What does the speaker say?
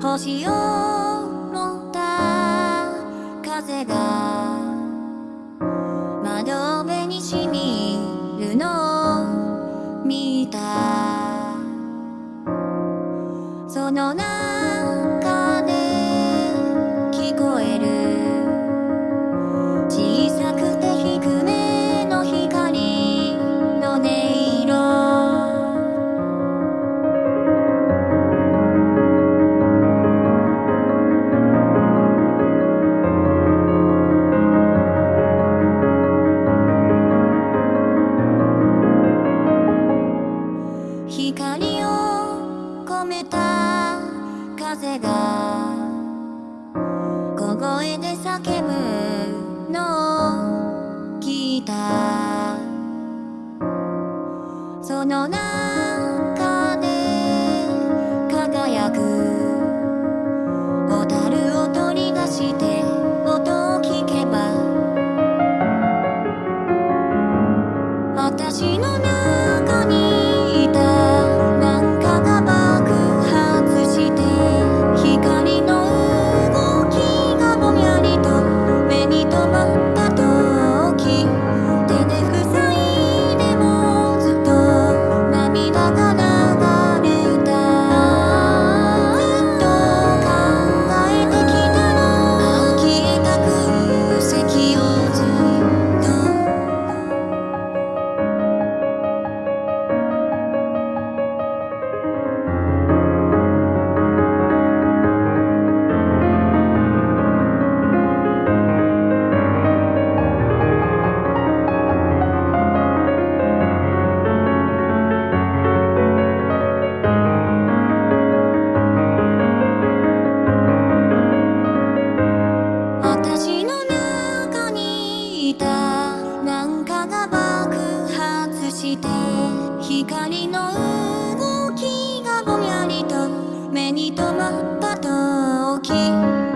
星を持った風が窓辺に染みるのを見た。その中風が小声で叫ぶのを聞いた。その中光の動きがぼんやりと目に留まった時